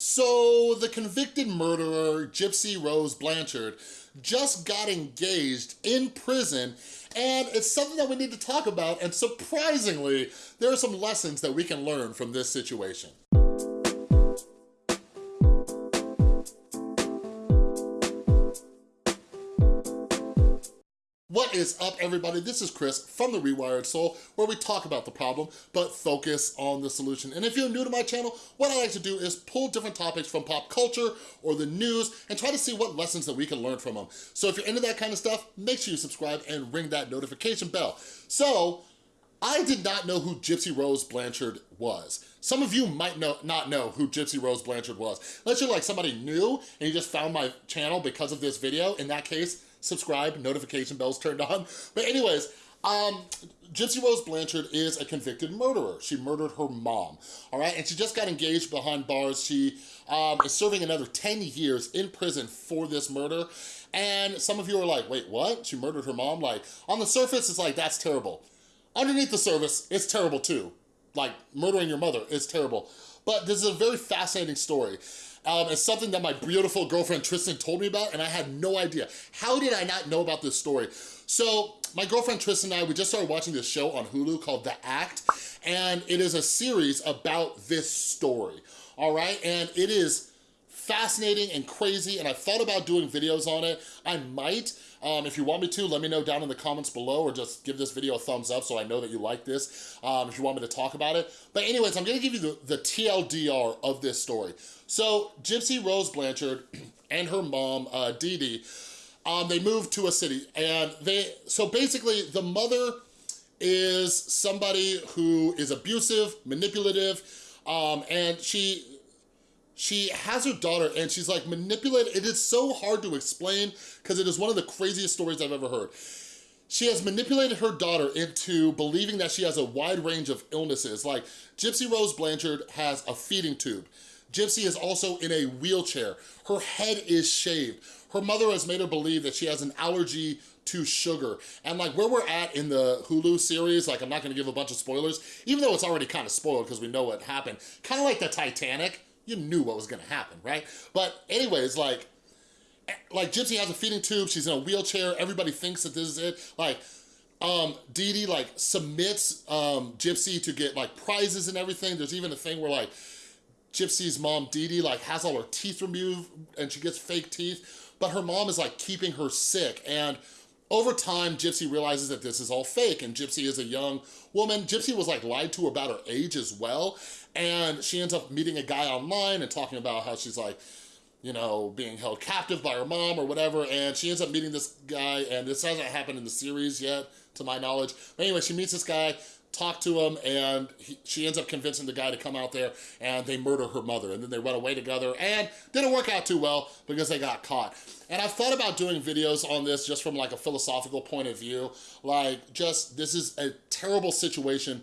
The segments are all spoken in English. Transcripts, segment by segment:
So the convicted murderer, Gypsy Rose Blanchard, just got engaged in prison and it's something that we need to talk about and surprisingly, there are some lessons that we can learn from this situation. What is up everybody? This is Chris from The Rewired Soul where we talk about the problem but focus on the solution. And if you're new to my channel, what I like to do is pull different topics from pop culture or the news and try to see what lessons that we can learn from them. So if you're into that kind of stuff, make sure you subscribe and ring that notification bell. So I did not know who Gypsy Rose Blanchard was. Some of you might know, not know who Gypsy Rose Blanchard was. Unless you're like somebody new and you just found my channel because of this video, in that case, subscribe, notification bells turned on. But anyways, um, Gypsy Rose Blanchard is a convicted murderer. She murdered her mom, all right? And she just got engaged behind bars. She um, is serving another 10 years in prison for this murder. And some of you are like, wait, what? She murdered her mom? Like, on the surface, it's like, that's terrible. Underneath the surface, it's terrible too. Like, murdering your mother is terrible. But this is a very fascinating story. Um, it's something that my beautiful girlfriend Tristan told me about and I had no idea. How did I not know about this story? So my girlfriend Tristan and I, we just started watching this show on Hulu called The Act and it is a series about this story, all right? And it is fascinating and crazy and I thought about doing videos on it. I might, um, if you want me to, let me know down in the comments below or just give this video a thumbs up so I know that you like this um, if you want me to talk about it. But anyways, I'm gonna give you the, the TLDR of this story. So Gypsy Rose Blanchard and her mom, uh, Dee Dee, um, they moved to a city and they, so basically the mother is somebody who is abusive, manipulative, um, and she she has her daughter and she's like manipulated. It is so hard to explain because it is one of the craziest stories I've ever heard. She has manipulated her daughter into believing that she has a wide range of illnesses. Like Gypsy Rose Blanchard has a feeding tube. Gypsy is also in a wheelchair. Her head is shaved. Her mother has made her believe that she has an allergy to sugar. And like where we're at in the Hulu series, like I'm not gonna give a bunch of spoilers, even though it's already kind of spoiled because we know what happened. Kind of like the Titanic, you knew what was gonna happen, right? But anyways, like, like Gypsy has a feeding tube, she's in a wheelchair, everybody thinks that this is it. Like, um, Dee Dee like submits um, Gypsy to get like prizes and everything. There's even a thing where like Gypsy's mom, Dee Dee, like has all her teeth removed and she gets fake teeth, but her mom is like keeping her sick and over time, Gypsy realizes that this is all fake and Gypsy is a young woman. Gypsy was like lied to about her age as well. And she ends up meeting a guy online and talking about how she's like, you know, being held captive by her mom or whatever. And she ends up meeting this guy and this hasn't happened in the series yet, to my knowledge. But anyway, she meets this guy talk to him and he, she ends up convincing the guy to come out there and they murder her mother and then they run away together and didn't work out too well because they got caught. And I've thought about doing videos on this just from like a philosophical point of view, like just this is a terrible situation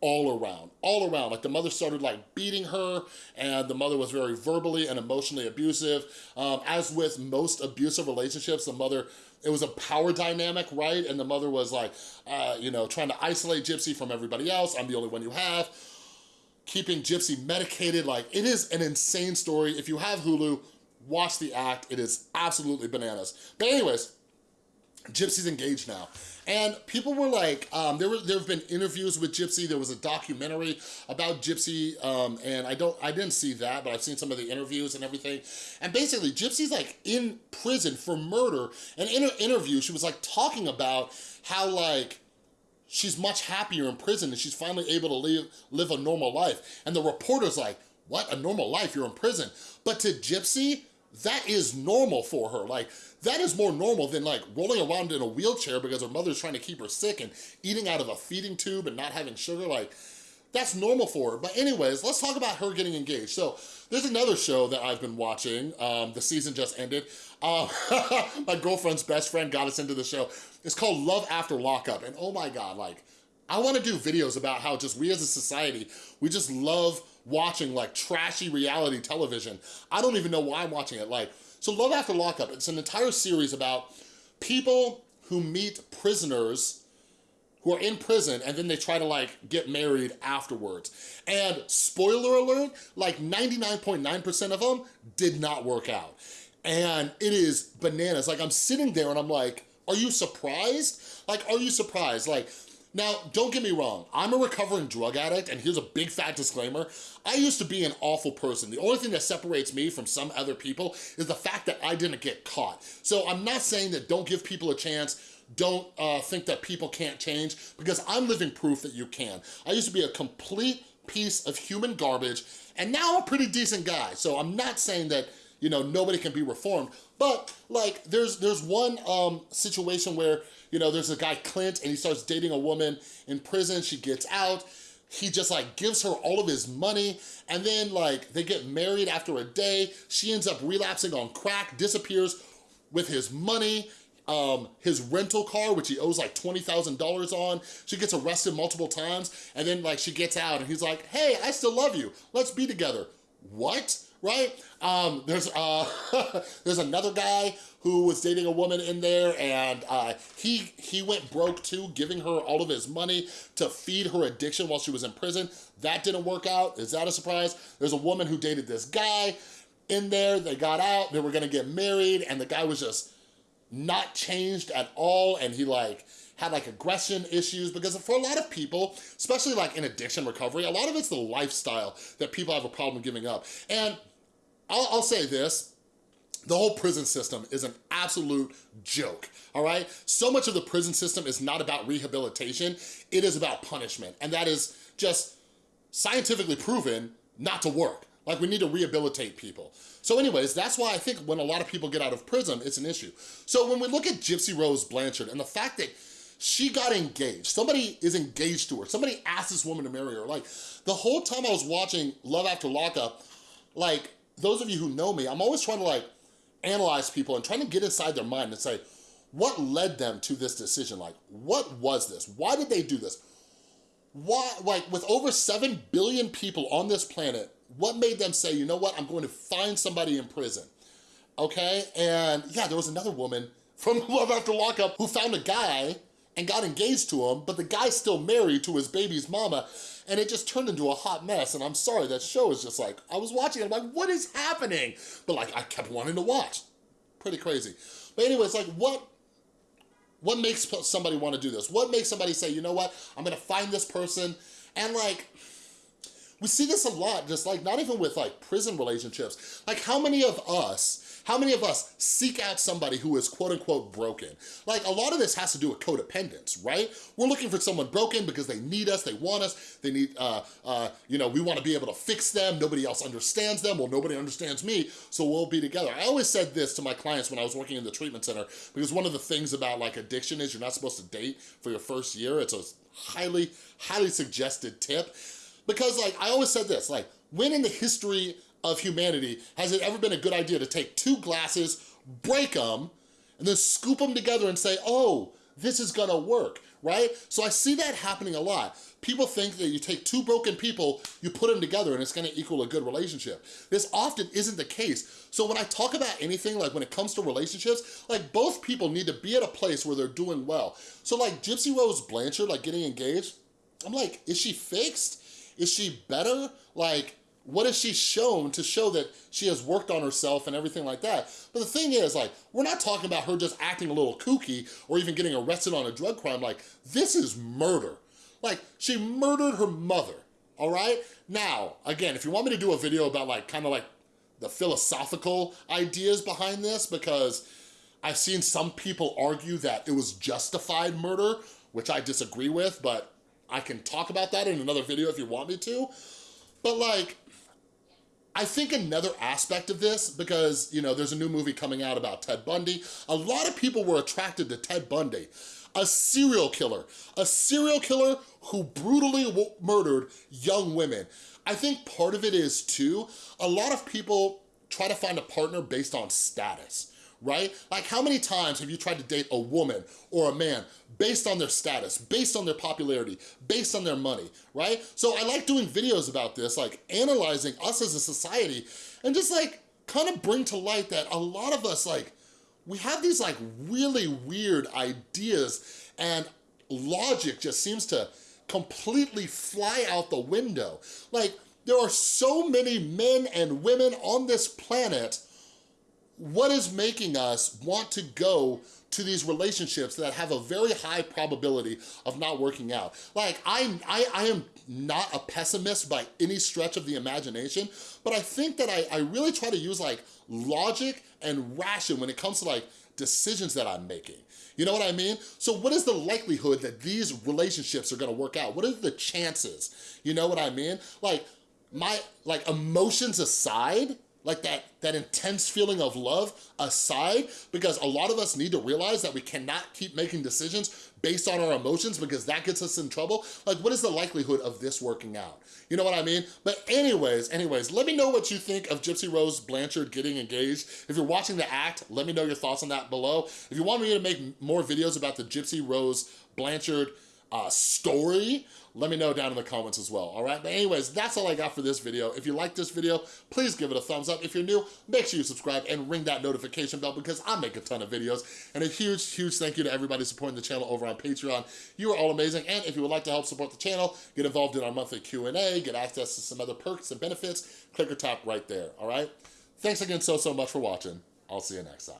all around, all around. Like the mother started like beating her and the mother was very verbally and emotionally abusive. Um, as with most abusive relationships, the mother, it was a power dynamic, right? And the mother was like, uh, you know, trying to isolate Gypsy from everybody else. I'm the only one you have. Keeping Gypsy medicated, like it is an insane story. If you have Hulu, watch the act. It is absolutely bananas. But anyways, Gypsy's engaged now. And people were like, um, there were there have been interviews with Gypsy. There was a documentary about Gypsy, um, and I don't I didn't see that, but I've seen some of the interviews and everything. And basically, Gypsy's like in prison for murder. And in her interview, she was like talking about how like she's much happier in prison and she's finally able to live live a normal life. And the reporter's like, what, a normal life, you're in prison. But to Gypsy, that is normal for her. Like, that is more normal than like rolling around in a wheelchair because her mother's trying to keep her sick and eating out of a feeding tube and not having sugar. Like, that's normal for her. But anyways, let's talk about her getting engaged. So there's another show that I've been watching. Um, the season just ended. Uh, my girlfriend's best friend got us into the show. It's called Love After Lockup. And oh my God, like, I wanna do videos about how just we as a society, we just love watching like trashy reality television. I don't even know why I'm watching it. Like, so Love After Lockup, it's an entire series about people who meet prisoners who are in prison and then they try to like get married afterwards. And spoiler alert, like 99.9% .9 of them did not work out. And it is bananas. Like I'm sitting there and I'm like, are you surprised? Like, are you surprised? Like, now, don't get me wrong, I'm a recovering drug addict, and here's a big fat disclaimer. I used to be an awful person. The only thing that separates me from some other people is the fact that I didn't get caught. So I'm not saying that don't give people a chance, don't uh, think that people can't change, because I'm living proof that you can. I used to be a complete piece of human garbage, and now I'm a pretty decent guy. So I'm not saying that you know, nobody can be reformed. But like, there's there's one um, situation where, you know, there's a guy, Clint, and he starts dating a woman in prison. She gets out. He just like gives her all of his money and then like they get married after a day. She ends up relapsing on crack, disappears with his money um, his rental car, which he owes like $20,000 on. She gets arrested multiple times and then like she gets out and he's like, hey, I still love you. Let's be together. What? Right? Um, there's uh, there's another guy who was dating a woman in there and uh, he, he went broke too, giving her all of his money to feed her addiction while she was in prison. That didn't work out. Is that a surprise? There's a woman who dated this guy in there. They got out, they were gonna get married and the guy was just not changed at all and he like, had like aggression issues because for a lot of people, especially like in addiction recovery, a lot of it's the lifestyle that people have a problem giving up. And I'll, I'll say this, the whole prison system is an absolute joke, all right? So much of the prison system is not about rehabilitation, it is about punishment. And that is just scientifically proven not to work. Like we need to rehabilitate people. So anyways, that's why I think when a lot of people get out of prison, it's an issue. So when we look at Gypsy Rose Blanchard and the fact that she got engaged, somebody is engaged to her, somebody asked this woman to marry her. Like the whole time I was watching Love After Lockup, like those of you who know me, I'm always trying to like analyze people and trying to get inside their mind and say, what led them to this decision? Like, what was this? Why did they do this? Why, like with over 7 billion people on this planet, what made them say, you know what, I'm going to find somebody in prison, okay? And yeah, there was another woman from Love After Lockup who found a guy and got engaged to him, but the guy's still married to his baby's mama, and it just turned into a hot mess, and I'm sorry, that show is just like, I was watching it, I'm like, what is happening? But like, I kept wanting to watch. Pretty crazy. But anyways, like, what what makes somebody want to do this? What makes somebody say, you know what, I'm gonna find this person, and like, we see this a lot, just like, not even with like prison relationships. Like, how many of us how many of us seek out somebody who is quote unquote broken? Like a lot of this has to do with codependence, right? We're looking for someone broken because they need us, they want us, they need, uh, uh, you know, we wanna be able to fix them, nobody else understands them, well, nobody understands me, so we'll be together. I always said this to my clients when I was working in the treatment center, because one of the things about like addiction is you're not supposed to date for your first year. It's a highly, highly suggested tip. Because like, I always said this, like, when in the history of humanity has it ever been a good idea to take two glasses, break them, and then scoop them together and say, oh, this is gonna work, right? So I see that happening a lot. People think that you take two broken people, you put them together and it's gonna equal a good relationship. This often isn't the case. So when I talk about anything, like when it comes to relationships, like both people need to be at a place where they're doing well. So like Gypsy Rose Blanchard, like getting engaged, I'm like, is she fixed? Is she better? Like, what has she shown to show that she has worked on herself and everything like that? But the thing is, like, we're not talking about her just acting a little kooky or even getting arrested on a drug crime. Like, this is murder. Like, she murdered her mother, all right? Now, again, if you want me to do a video about like, kind of like the philosophical ideas behind this, because I've seen some people argue that it was justified murder, which I disagree with, but I can talk about that in another video if you want me to. But like, I think another aspect of this, because, you know, there's a new movie coming out about Ted Bundy, a lot of people were attracted to Ted Bundy, a serial killer, a serial killer who brutally murdered young women. I think part of it is too, a lot of people try to find a partner based on status right? Like how many times have you tried to date a woman or a man based on their status, based on their popularity, based on their money, right? So I like doing videos about this, like analyzing us as a society and just like kind of bring to light that a lot of us like, we have these like really weird ideas and logic just seems to completely fly out the window. Like, there are so many men and women on this planet what is making us want to go to these relationships that have a very high probability of not working out. Like, I, I, I am not a pessimist by any stretch of the imagination, but I think that I, I really try to use like logic and ration when it comes to like decisions that I'm making. You know what I mean? So what is the likelihood that these relationships are gonna work out? What are the chances? You know what I mean? Like, my, like emotions aside, like that, that intense feeling of love aside, because a lot of us need to realize that we cannot keep making decisions based on our emotions because that gets us in trouble. Like, what is the likelihood of this working out? You know what I mean? But anyways, anyways, let me know what you think of Gypsy Rose Blanchard getting engaged. If you're watching the act, let me know your thoughts on that below. If you want me to make more videos about the Gypsy Rose Blanchard uh, story, let me know down in the comments as well, all right? But anyways, that's all I got for this video. If you like this video, please give it a thumbs up. If you're new, make sure you subscribe and ring that notification bell because I make a ton of videos. And a huge, huge thank you to everybody supporting the channel over on Patreon. You are all amazing. And if you would like to help support the channel, get involved in our monthly Q&A, get access to some other perks and benefits, click or tap right there, all right? Thanks again so, so much for watching. I'll see you next time.